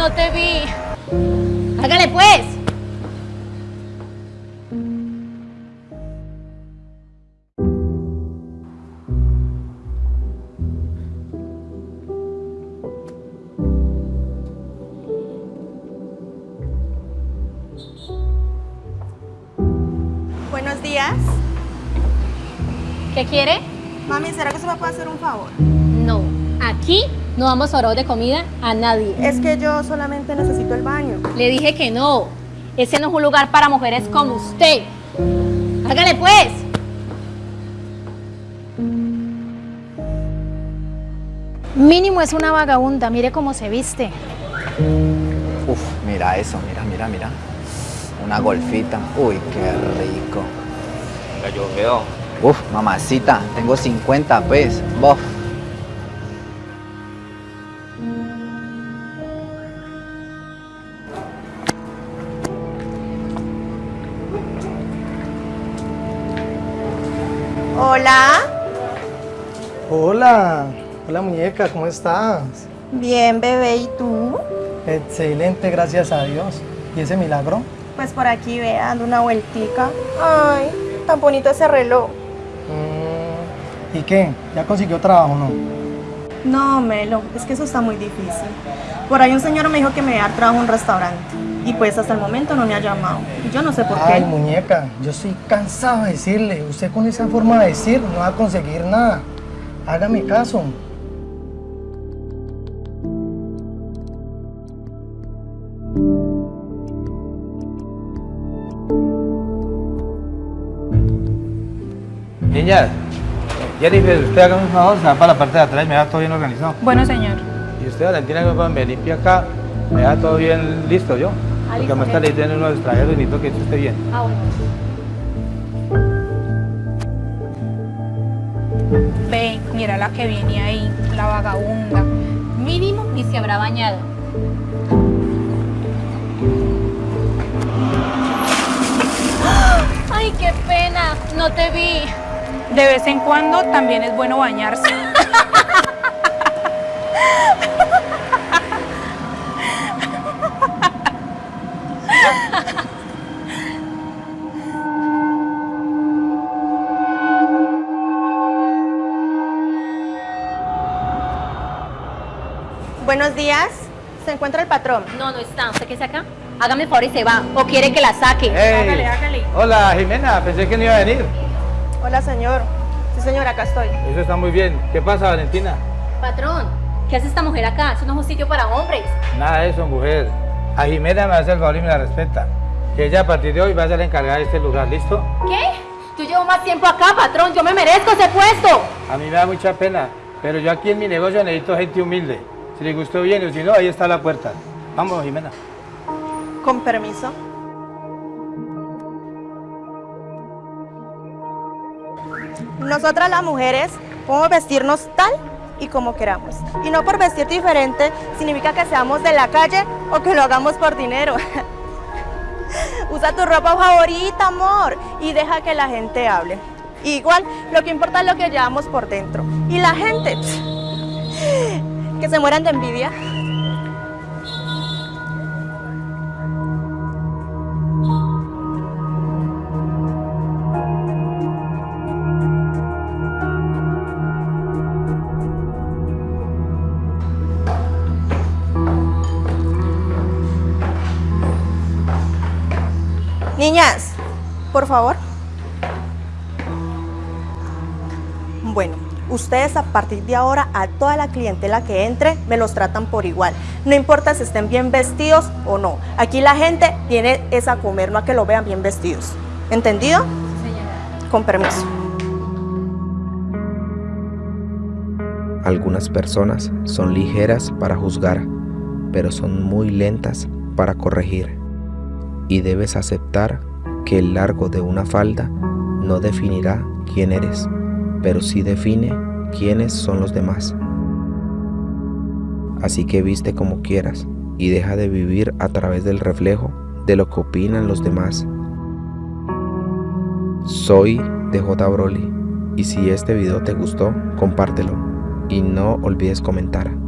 no te vi. Hágale pues. Buenos días. ¿Qué quiere? Mami, ¿será que se me puede hacer un favor? No. Aquí no damos oro de comida a nadie. Es que yo solamente necesito el baño. Le dije que no. Ese no es un lugar para mujeres como usted. Hágale pues. Mínimo es una vagabunda, mire cómo se viste. Uf, mira eso, mira, mira, mira. Una golfita. Uy, qué rico. Yo veo. Uf, mamacita, tengo 50 pues. Bof. Hola. Hola, hola muñeca, ¿cómo estás? Bien, bebé, ¿y tú? Excelente, gracias a Dios. ¿Y ese milagro? Pues por aquí, ve, dando una vueltica. Ay, tan bonito ese reloj. Mm, ¿Y qué? ¿Ya consiguió trabajo o no? No, Melo, es que eso está muy difícil. Por ahí un señor me dijo que me iba a dar trabajo en un restaurante. Y pues hasta el momento no me ha llamado. Y yo no sé por Ay, qué. muñeca, yo estoy cansado de decirle. Usted con esa forma de decir no va a conseguir nada. Hágame caso. Niñas, Jennifer, usted haga un favor, se va para la parte de atrás y me da todo bien organizado. Bueno, señor. Y usted, Valentina, que me limpia acá, me da todo bien listo yo. Porque me está leyendo unos extranjeros y necesito que esto esté bien. Ah, bueno. Ve, mira la que viene ahí, la vagabunda. Mínimo ni se habrá bañado. Ay, qué pena. No te vi. De vez en cuando también es bueno bañarse. Buenos días. ¿Se encuentra el patrón? No, no está. ¿Usted qué saca? acá? Hágame el favor y se va. ¿O quiere que la saque? Hágale, hágale. Hola, Jimena, pensé que no iba a venir. Hola, señor. Sí, señora, acá estoy. Eso está muy bien. ¿Qué pasa, Valentina? Patrón, ¿qué hace esta mujer acá? Eso no es un sitio para hombres. Nada de eso, mujer. A Jimena me hace el favor y me la respeta. Que ella a partir de hoy va a ser la encargada de este lugar, ¿listo? ¿Qué? Yo llevo más tiempo acá, patrón. Yo me merezco ese puesto. A mí me da mucha pena, pero yo aquí en mi negocio necesito gente humilde. Si le gustó bien o si no, ahí está la puerta. Vamos, Jimena. Con permiso. Nosotras las mujeres podemos vestirnos tal y como queramos. Y no por vestir diferente significa que seamos de la calle o que lo hagamos por dinero. Usa tu ropa favorita, amor, y deja que la gente hable. Igual, lo que importa es lo que llevamos por dentro. Y la gente, que se mueran de envidia. Niñas, por favor. Bueno, ustedes a partir de ahora a toda la clientela que entre me los tratan por igual. No importa si estén bien vestidos o no. Aquí la gente viene es a comer, no a que lo vean bien vestidos. ¿Entendido? Con permiso. Algunas personas son ligeras para juzgar, pero son muy lentas para corregir. Y debes aceptar que el largo de una falda no definirá quién eres, pero sí define quiénes son los demás. Así que viste como quieras y deja de vivir a través del reflejo de lo que opinan los demás. Soy DJ Broly y si este video te gustó, compártelo y no olvides comentar.